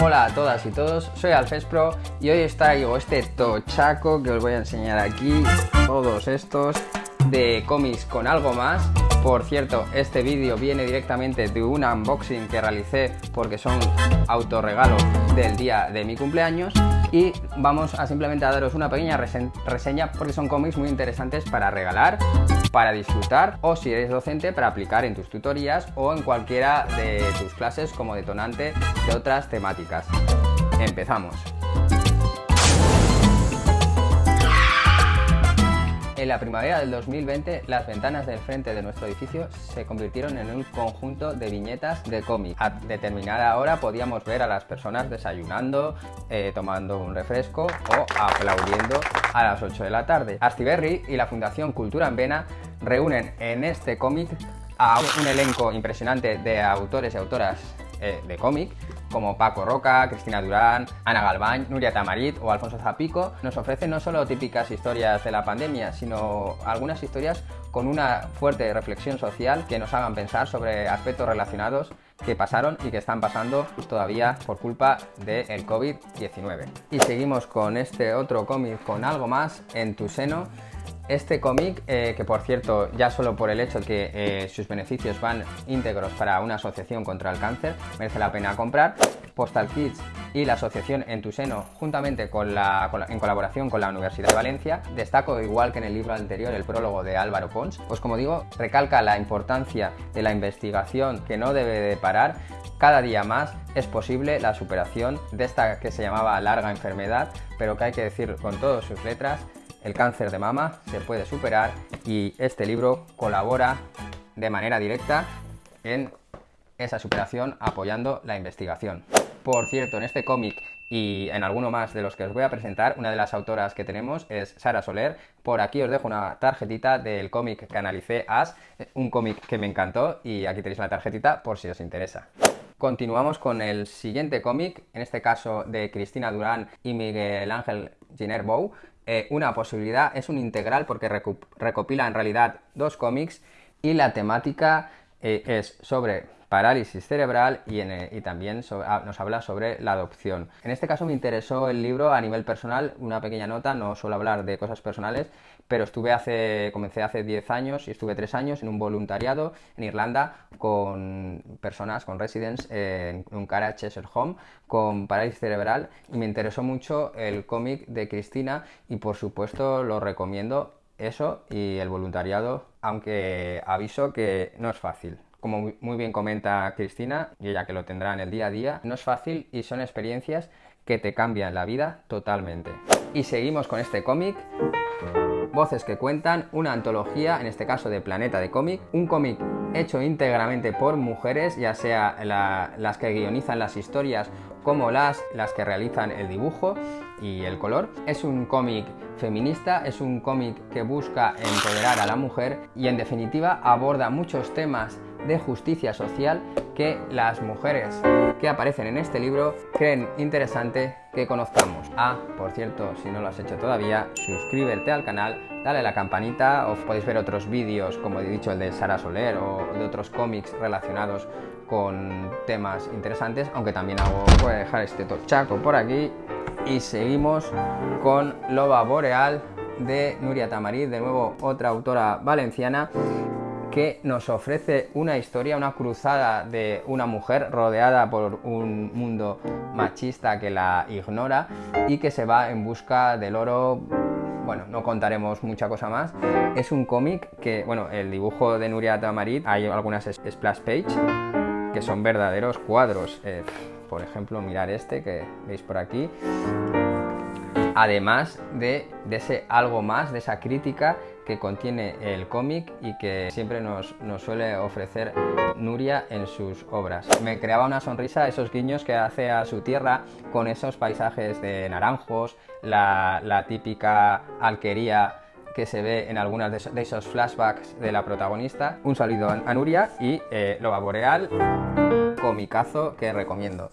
Hola a todas y todos, soy Alfespro y hoy os traigo este tochaco que os voy a enseñar aquí, todos estos de cómics con algo más. Por cierto, este vídeo viene directamente de un unboxing que realicé porque son autorregalos del día de mi cumpleaños y vamos a simplemente a daros una pequeña reseña porque son cómics muy interesantes para regalar, para disfrutar o si eres docente para aplicar en tus tutorías o en cualquiera de tus clases como detonante de otras temáticas. Empezamos. En la primavera del 2020, las ventanas del frente de nuestro edificio se convirtieron en un conjunto de viñetas de cómic. A determinada hora podíamos ver a las personas desayunando, eh, tomando un refresco o aplaudiendo a las 8 de la tarde. Astiberri y la Fundación Cultura en Vena reúnen en este cómic a un elenco impresionante de autores y autoras eh, de cómic como Paco Roca, Cristina Durán, Ana Galván, Nuria Tamarit o Alfonso Zapico, nos ofrecen no solo típicas historias de la pandemia, sino algunas historias con una fuerte reflexión social que nos hagan pensar sobre aspectos relacionados que pasaron y que están pasando todavía por culpa del COVID-19. Y seguimos con este otro cómic con algo más en tu seno este cómic, eh, que por cierto, ya solo por el hecho que eh, sus beneficios van íntegros para una asociación contra el cáncer, merece la pena comprar. Postal Kids y la asociación En tu seno, juntamente con la, en colaboración con la Universidad de Valencia, destaco, igual que en el libro anterior, el prólogo de Álvaro Pons, pues como digo, recalca la importancia de la investigación que no debe de parar. Cada día más es posible la superación de esta que se llamaba larga enfermedad, pero que hay que decir con todas sus letras el cáncer de mama se puede superar y este libro colabora de manera directa en esa superación apoyando la investigación. Por cierto, en este cómic y en alguno más de los que os voy a presentar, una de las autoras que tenemos es Sara Soler. Por aquí os dejo una tarjetita del cómic que analicé As, un cómic que me encantó y aquí tenéis la tarjetita por si os interesa. Continuamos con el siguiente cómic, en este caso de Cristina Durán y Miguel Ángel Giner Bou, eh, una posibilidad, es un integral porque recopila en realidad dos cómics y la temática eh, es sobre parálisis cerebral y, eh, también nos habla sobre la adopción. En este caso me interesó el libro a nivel personal, una pequeña nota, no suelo hablar de cosas personales, pero estuve hace, comencé hace 10 años y estuve 3 años en un voluntariado en Irlanda con personas, con residents en un cara Cheshire Home con parálisis cerebral y me interesó mucho el cómic de Cristina y por supuesto lo recomiendo eso y el voluntariado, aunque aviso que no es fácil. Como muy bien comenta Cristina, y ella que lo tendrá en el día a día, no es fácil y son experiencias que te cambian la vida totalmente. Y seguimos con este cómic. Voces que cuentan, una antología, en este caso de Planeta de Cómic, un cómic hecho íntegramente por mujeres, ya sea las que guionizan las historias como las, las que realizan el dibujo y el color. Es un cómic feminista, es un cómic que busca empoderar a la mujer y en definitiva aborda muchos temas de justicia social que las mujeres que aparecen en este libro creen interesante que conozcamos. Ah, por cierto, si no lo has hecho todavía, suscríbete al canal, dale a la campanita, os podéis ver otros vídeos, como he dicho, el de Sara Soler o de otros cómics relacionados con temas interesantes, aunque también hago, voy a dejar este tochaco por aquí y seguimos con Loba Boreal de Nuria Tamarit, de nuevo otra autora valenciana que nos ofrece una historia, una cruzada de una mujer rodeada por un mundo machista que la ignora y que se va en busca del oro bueno, no contaremos mucha cosa más. Es un cómic que, bueno, el dibujo de Nuria Tamarit, hay algunas splash page que son verdaderos cuadros. Eh, por ejemplo, mirar este que veis por aquí. Además de, de ese algo más, de esa crítica que contiene el cómic y que siempre nos, suele ofrecer Nuria en sus obras. Me creaba una sonrisa esos guiños que hace a su tierra con esos paisajes de naranjos, la, típica alquería que se ve en algunos de esos flashbacks de la protagonista. Un saludo a Nuria y eh, Loba Boreal, comicazo que recomiendo.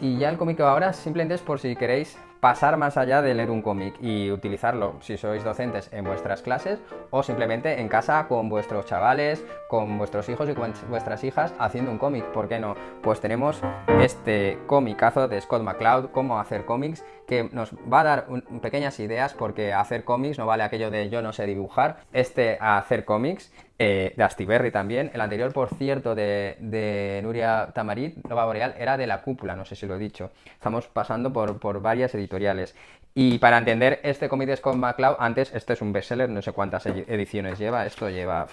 Y ya el cómic ahora simplemente es por si queréis pasar más allá de leer un cómic y utilizarlo si sois docentes en vuestras clases o simplemente en casa con vuestros chavales, con vuestros hijos y con vuestras hijas haciendo un cómic, ¿por qué no? Pues tenemos este cómicazo de Scott McCloud, cómo hacer cómics, que nos va a dar pequeñas ideas porque hacer cómics no vale aquello de yo no sé dibujar, este hacer cómics eh, de Astiberri también. El anterior, por cierto, de, Nuria Tamarit, Nova Boreal, era de La Cúpula, no sé si lo he dicho. Estamos pasando por, varias editoriales. Y para entender este cómic de Scott McCloud, antes, este es un bestseller, no sé cuántas ediciones lleva, esto lleva...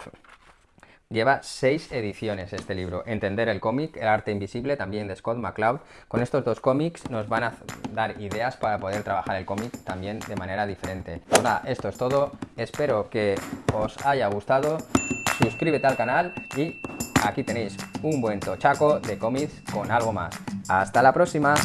Lleva seis ediciones este libro. Entender el cómic, El arte invisible, también de Scott McCloud. Con estos dos cómics nos van a dar ideas para poder trabajar el cómic también de manera diferente. Nada, esto es todo. Espero que os haya gustado suscríbete al canal y aquí tenéis un buen tochaco de cómics con algo más. ¡Hasta la próxima!